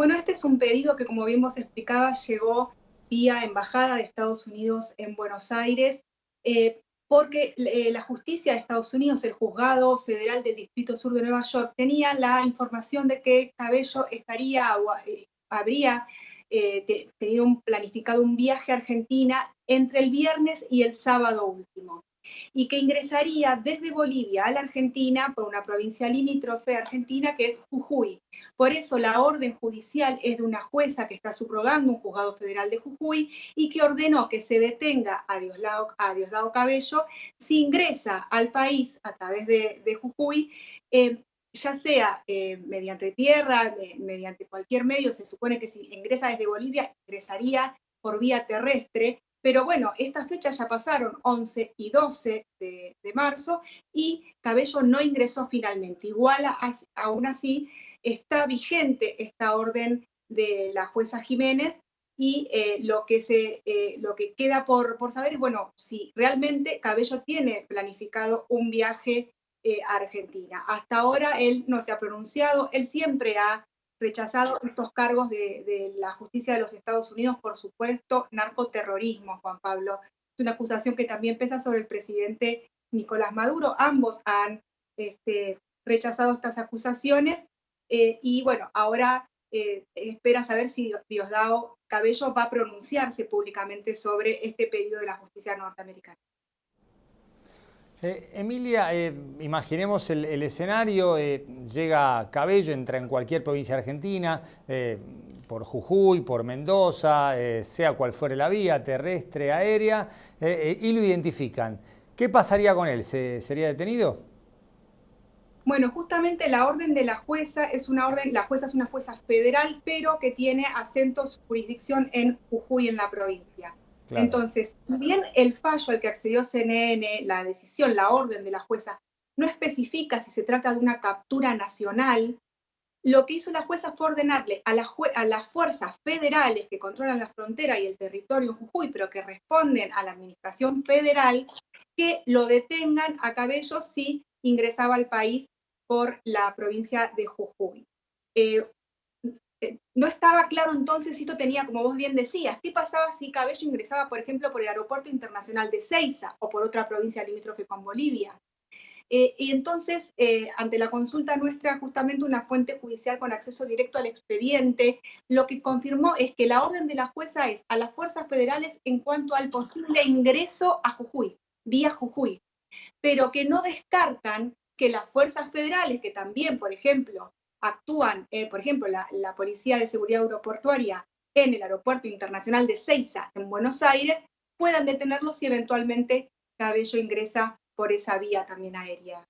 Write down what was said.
Bueno, este es un pedido que, como bien vos explicaba, llegó vía Embajada de Estados Unidos en Buenos Aires, eh, porque eh, la justicia de Estados Unidos, el juzgado federal del Distrito Sur de Nueva York, tenía la información de que Cabello estaría, eh, habría tenido planificado un viaje a Argentina entre el viernes y el sábado último y que ingresaría desde Bolivia a la Argentina por una provincia limítrofe argentina que es Jujuy. Por eso la orden judicial es de una jueza que está subrogando un juzgado federal de Jujuy y que ordenó que se detenga a Diosdado, Cabello si ingresa al país a través de, Jujuy, eh, ya sea eh, mediante tierra, mediante cualquier medio, se supone que si ingresa desde Bolivia, ingresaría por vía terrestre, pero bueno, estas fechas ya pasaron, 11 y 12 de, marzo, y Cabello no ingresó finalmente. Igual, aún así, está vigente esta orden de la jueza Jiménez y eh, lo, que se, eh, lo que queda por, por, saber es, bueno, si realmente Cabello tiene planificado un viaje eh, a Argentina. Hasta ahora él no se ha pronunciado, él siempre ha rechazado estos cargos de, la justicia de los Estados Unidos por supuesto narcoterrorismo, Juan Pablo. Es una acusación que también pesa sobre el presidente Nicolás Maduro. Ambos han este, rechazado estas acusaciones eh, y bueno, ahora eh, espera saber si Diosdado Cabello va a pronunciarse públicamente sobre este pedido de la justicia norteamericana. Eh, Emilia, eh, imaginemos el, escenario, eh, llega Cabello, entra en cualquier provincia argentina, por Jujuy, por Mendoza, sea cual fuere la vía, terrestre, aérea, y lo identifican. ¿Qué pasaría con él? ¿Sería detenido? Bueno, justamente la orden de la jueza es una orden, la jueza es una jueza federal, pero que tiene acento su jurisdicción en Jujuy, en la provincia. Entonces, si bien el fallo al que accedió CNN, la decisión, la orden de la jueza, no especifica si se trata de una captura nacional, lo que hizo la jueza fue ordenarle a, a las fuerzas federales que controlan la frontera y el territorio Jujuy, pero que responden a la administración federal, que lo detengan a Cabello si ingresaba al país por la provincia de Jujuy. Eh, no estaba claro entonces si esto tenía, como vos bien decías, qué pasaba si Cabello ingresaba, por ejemplo, por el aeropuerto internacional de Ceiza o por otra provincia limítrofe con Bolivia. Eh, y entonces, eh, ante la consulta nuestra, justamente una fuente judicial con acceso directo al expediente, lo que confirmó es que la orden de la jueza es a las fuerzas federales en cuanto al posible ingreso a Jujuy, vía Jujuy, pero que no descartan que las fuerzas federales, que también, por ejemplo, actúan, eh, por ejemplo, la, Policía de Seguridad Aeroportuaria en el Aeropuerto Internacional de Ceiza, en Buenos Aires, puedan detenerlos si eventualmente Cabello ingresa por esa vía también aérea.